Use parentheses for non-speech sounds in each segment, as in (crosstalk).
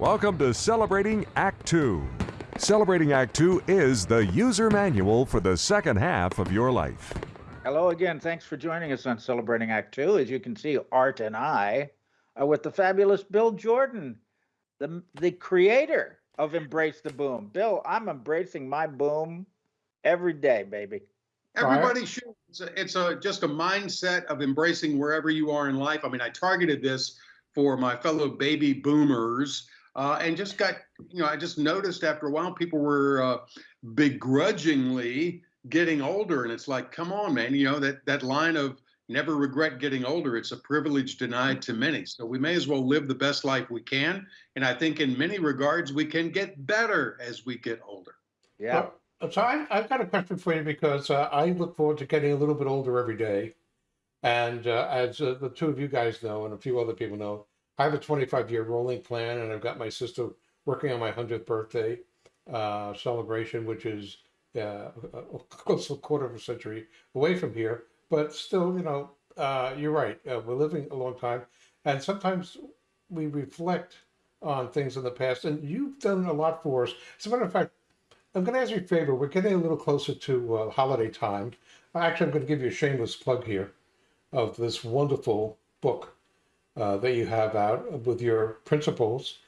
Welcome to Celebrating Act Two. Celebrating Act Two is the user manual for the second half of your life. Hello again. Thanks for joining us on Celebrating Act Two. As you can see, Art and I are with the fabulous Bill Jordan, the the creator of Embrace the Boom. Bill, I'm embracing my boom every day, baby. Everybody should. It's, a, it's a just a mindset of embracing wherever you are in life. I mean, I targeted this for my fellow baby boomers, uh, and just got you know, I just noticed after a while people were uh, begrudgingly getting older, and it's like, come on, man, you know that that line of never regret getting older. It's a privilege denied to many. So we may as well live the best life we can. And I think in many regards, we can get better as we get older. Yeah. Well, so I, I've got a question for you because uh, I look forward to getting a little bit older every day. And uh, as uh, the two of you guys know, and a few other people know, I have a 25 year rolling plan, and I've got my sister working on my 100th birthday uh, celebration, which is uh, close a quarter of a century away from here. But still, you know, uh, you're right. Uh, we're living a long time, and sometimes we reflect on things in the past. And you've done a lot for us. As a matter of fact, I'm going to ask you a favor. We're getting a little closer to uh, holiday time. Actually, I'm going to give you a shameless plug here of this wonderful book uh, that you have out with your principles.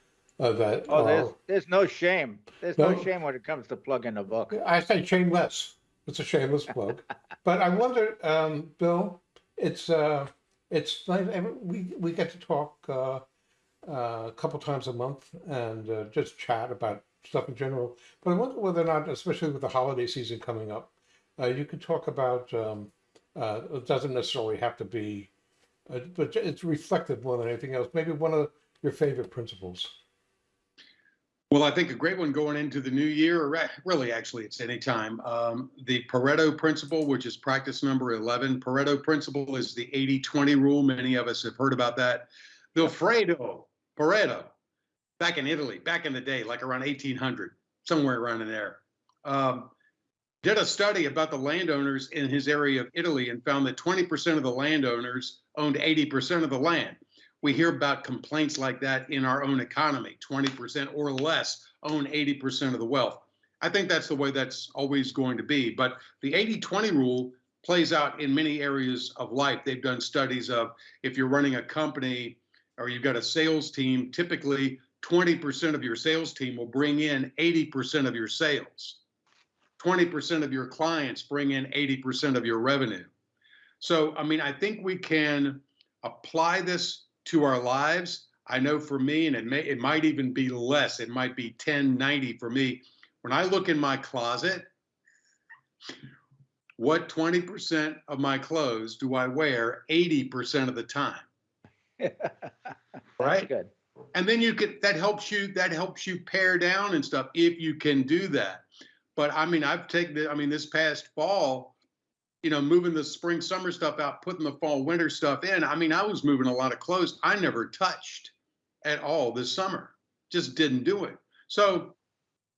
Uh, that Oh, there's are- there's no shame. There's no, No. shame when it comes to plugging a book. I say shameless. It's a shameless plug. (laughs) but I wonder, um, Bill, it's uh, it's nice. We we get to talk uh, uh, a couple times a month and uh, just chat about stuff in general. But I wonder whether or not, especially with the holiday season coming up, uh, you could talk about. Um, uh, it doesn't necessarily have to be, uh, but it's reflective more than anything else. Maybe one of your favorite principles. Well, I think a great one going into the new year, or really, actually, it's any time. Um, the Pareto principle, which is practice number 11. Pareto principle is the 80 20 rule. Many of us have heard about that. Vilfredo Pareto, back in Italy, back in the day, like around 1800, somewhere around in there, um, did a study about the landowners in his area of Italy and found that 20% of the landowners owned 80% of the land. We hear about complaints like that in our own economy. 20% or less own 80% of the wealth. I think that's the way that's always going to be but the 80-20 rule plays out in many areas of life. They've done studies of if you're running a company or you've got a sales team typically 20% of your sales team will bring in 80% of your sales 20% of your clients bring in 80% of your revenue so i mean i think we can apply this to our lives. I know for me, and it may it might even be less. It might be 10, 90 for me. When I look in my closet, what 20% of my clothes do I wear 80% of the time? (laughs) That's Right. good. And then you could that helps you that helps you pare down and stuff if you can do that. But I mean, I've taken I mean, this past fall, you know, moving the spring summer stuff out, putting the fall winter stuff in. I mean, I was moving a lot of clothes I never touched at all this summer. Just didn't do it. So,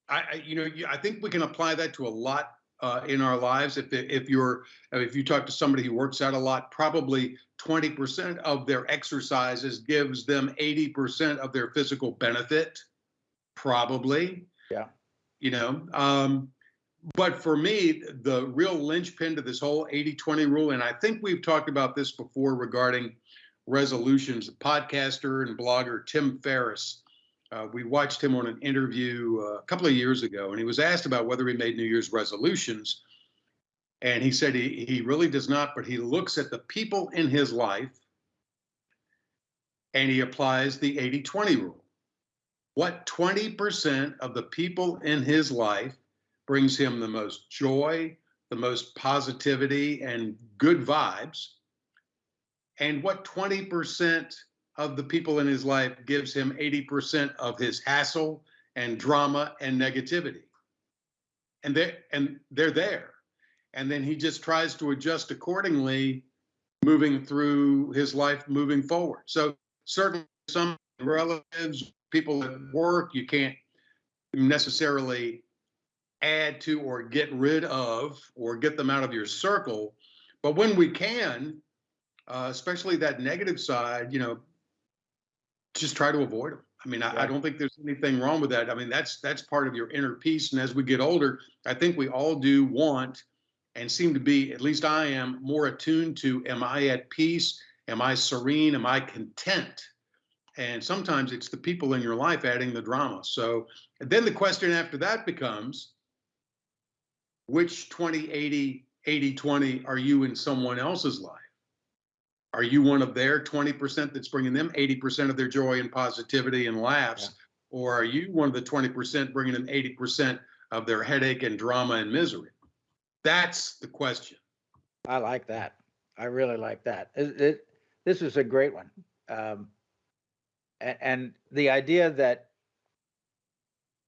I, I you know, I think we can apply that to a lot uh, in our lives. If if you're if you talk to somebody who works out a lot, probably 20% of their exercises gives them 80% of their physical benefit. Probably. Yeah. You know, um, but for me, the real linchpin to this whole 80 20 rule, and I think we've talked about this before regarding resolutions, podcaster and blogger Tim Ferriss. Uh, we watched him on an interview uh, a couple of years ago, and he was asked about whether he made New Year's resolutions. And he said he, he really does not, but he looks at the people in his life and he applies the 80 20 rule. What 20% of the people in his life brings him the most joy, the most positivity, and good vibes. And what 20% of the people in his life gives him 80% of his hassle and drama and negativity. And they're, and they're there. And then he just tries to adjust accordingly, moving through his life, moving forward. So certainly some relatives, people at work, you can't necessarily add to or get rid of or get them out of your circle. But when we can, uh, especially that negative side, you know, just try to avoid them. I mean, I, I don't think there's anything wrong with that. I mean, that's that's part of your inner peace. And as we get older, I think we all do want and seem to be, at least I am, more attuned to am I at peace? Am I serene? Am I content? And sometimes it's the people in your life adding the drama. So then the question after that becomes which 20, 80, 80, 20 are you in someone else's life? Are you one of their 20% that's bringing them 80% of their joy and positivity and laughs? Or are you one of the 20% bringing them 80% of their headache and drama and misery? That's the question. I like that. I really like that. It, it, this is a great one. Um, and, the idea that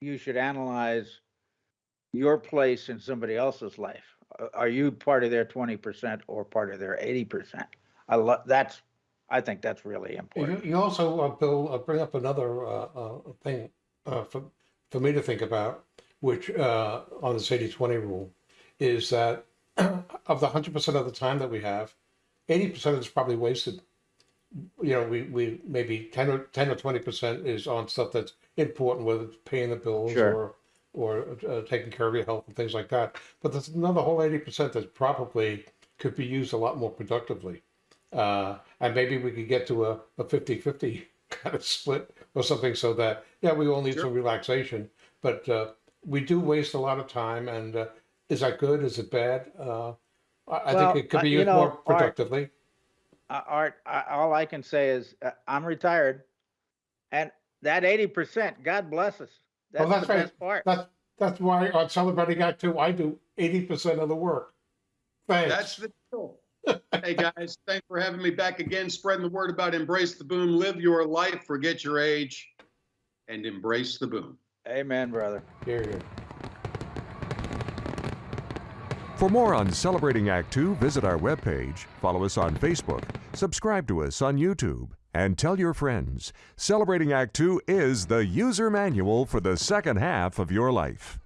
you should analyze your place in somebody else's life. Are- you part of their 20% or part of their 80%? I love that's, I think that's really You, important. you also, uh, Bill, uh, bring up another uh, uh, thing uh, for, for me to think about, which uh, on this 80 20 rule is that (clears throat) of the 100% of the time that we have, 80% is probably wasted. You know, we, we maybe 10 or 10 or 20% is on stuff that's important, whether it's paying the bills Sure. or or uh, taking care of your health and things like that. But there's another whole 80% that probably could be used a lot more productively. Uh, and maybe we could get to a, a 50-50 (laughs) kind of split or something so that, yeah, we all need Sure. some relaxation, but uh, we do waste a lot of time. And uh, is that good? Is it bad? Uh, I, Well, think it could be you used know, more Art- productively. Uh, Art, I, all I can say is uh, I'm retired and that 80%, God bless us. That's, Well, that's the right. best part. That's, that's why on Celebrating Act Two, I do 80% of the work. Thanks. That's the deal. hey guys, thanks for having me back again, spreading the word about embrace the boom, live your life, forget your age, and embrace the boom. Amen, brother. Hear, hear. For more on Celebrating Act Two, visit our webpage, follow us on Facebook, subscribe to us on YouTube, and tell your friends. Celebrating Act Two is the user manual for the second half of your life.